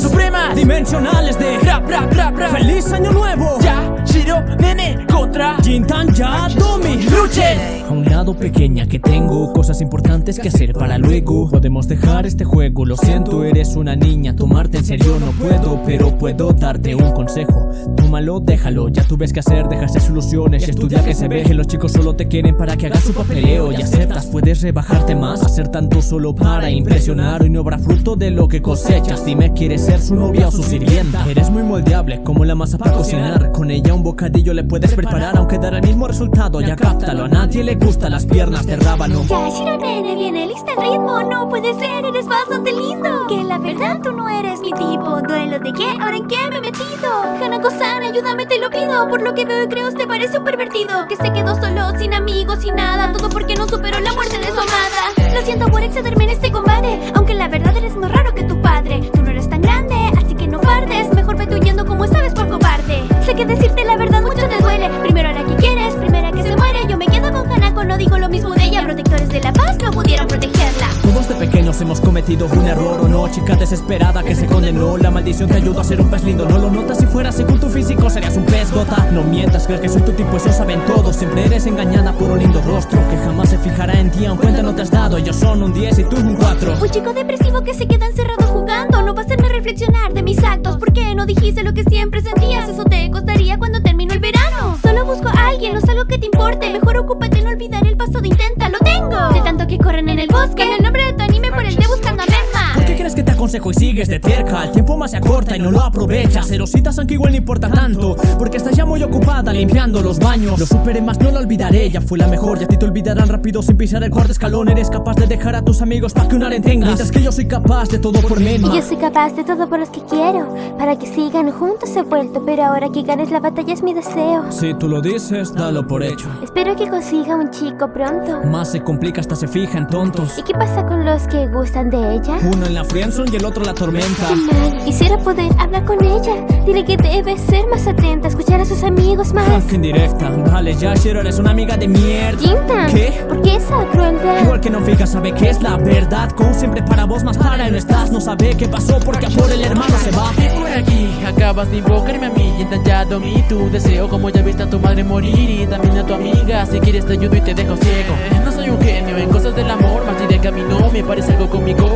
supremas dimensionales de rap, rap, rap, rap. ¡Feliz año nuevo! Ya, Shiro, nene, contra Jintan ya, Domi, Luchen A un lado pequeña que tengo cosas importantes que hacer para luego. Podemos dejar este juego, lo siento, eres una niña Tomarte en serio no puedo, pero puedo darte un consejo. Tómalo, déjalo, ya tú ves qué hacer, dejarse soluciones y estudia que se ve. Que los chicos solo te quieren para que hagas su papeleo y aceptas Puedes rebajarte más, hacer tanto solo para impresionar. Hoy no habrá fruto de lo que cosechas Dime, ¿quieres ser su novia o su sirvienta? Eres muy moldeable, como la masa para cocinar. Con ella un bocadillo le puedes preparar Aunque dará el mismo resultado, ya cáptalo A nadie le gustan las piernas de rábano. Ya, Shiro nene, viene lista el ritmo No puede ser, eres bastante lindo. Que la verdad tú no eres mi tipo. Duelo de qué, ahora en qué me he metido. Hanako-san, ayúdame, te lo pido. Por lo que veo y creo, te parece un pervertido. Que se quedó solo, sin amigos, sin nada. Todo porque no superó la muerte de su amada. Lo siento por excederme en este combate Aunque la verdad eres más raro que tu padre. Tú no eres tan grande, así que no fardes Mejor vete huyendo como sabes No pudieron protegerla. Todos de pequeños hemos cometido un error o no Chica desesperada que se condenó. La maldición te ayudó a ser un pez lindo No lo notas si fuera según tu físico serías un pez gota. No mientas, crees que soy tu tipo, eso saben todos. Siempre eres engañada por un lindo rostro Que jamás se fijará en ti aun cuenta no te has dado. Ellos son un 10 y tú un 4 Un chico depresivo que se queda encerrado jugando. No va a hacerme reflexionar de mis actos. ¿Por qué no dijiste lo que siempre corren en el bosque aconsejo y sigues de cerca? El tiempo más se acorta y no lo aprovechas. Erositas aunque igual no importa tanto Porque estás ya muy ocupada limpiando los baños. Lo superé más, no lo olvidaré, ya fue la mejor Y a ti te olvidarán rápido sin pisar el cuarto escalón. Eres capaz de dejar a tus amigos para que una le tengas. Mientras que yo soy capaz de todo por Menma Y yo soy capaz de todo por los que quiero Para que sigan juntos he vuelto. Pero ahora que ganes la batalla es mi deseo. Si tú lo dices, dalo por hecho. Espero que consiga un chico pronto. Más se complica hasta se fija en tontos. ¿Y qué pasa con los que gustan de ella? Uno en la friendzone y el otro la tormenta. Quisiera poder hablar con ella. Dile que debe ser más atenta Escuchar a sus amigos más. Ah, qué indirecta Vale, Yashiro, eres una amiga de mierda. Jintan, ¿Qué? ¿por qué esa crueldad? Igual que no fija sabe que es la verdad. Como siempre para vos más para no estás. No sabe qué pasó porque a por el hermano se va. Y por aquí acabas de invocarme a mí. Y entallado mi tu deseo. Como ya viste a tu madre morir Y también a tu amiga. Si quieres te ayudo y te dejo ciego. No soy un genio en cosas del amor. Más diré que a mí no me parece algo Que pongas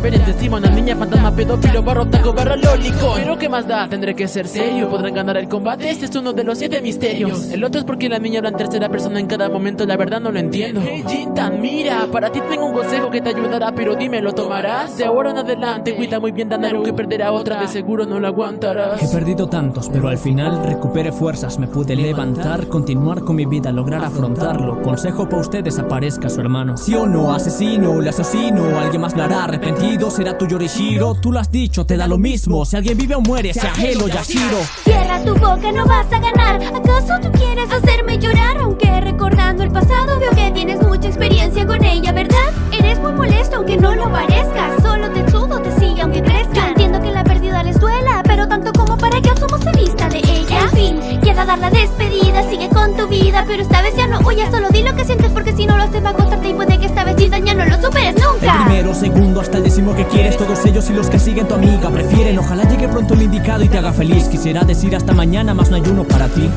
vez encima Una niña fantasma pedófilo barro taco barra lólico Pero qué más da, tendré que ser serio Podrán ganar el combate, este es uno de los siete misterios El otro es porque la niña habla en tercera persona en cada momento La verdad no lo entiendo Hey Jintan, mira, para ti tengo un consejo que te ayudará Pero dime, ¿lo tomarás? De ahora en adelante, cuida muy bien Danaro que perderá otra De seguro no lo aguantarás He perdido tantos, pero al final recuperé fuerzas, me pude levantar, continuar con mi vida, lograr afrontarlo. Consejo para ustedes, aparezca su hermano. Sí o no, asesino, le asesino, alguien más lo hará, arrepentido será tu Yorishiro. Tú lo has dicho, te da lo mismo, si alguien vive o muere, sea Helo, Yashiro. Cierra tu boca, no vas a ganar ¿Acaso tú quieres hacerme llorar? Aunque recordando el pasado veo que tienes mucha experiencia con ella, ¿verdad? Eres muy molesto aunque no lo parezca Solo Tetsudo te sigue aunque crezca Yo entiendo que la pérdida les duela Pero tanto como para que Osumo se vista de ella En fin, queda dar la despedida Sigue con tu vida, pero esta vez ya no huyas Solo di lo que sientes porque si no lo haces va a costarte Y quieres Todos ellos y los que siguen tu amiga. Prefieren Ojalá llegue pronto el indicado y te haga feliz. Quisiera decir hasta mañana, más no hay uno para ti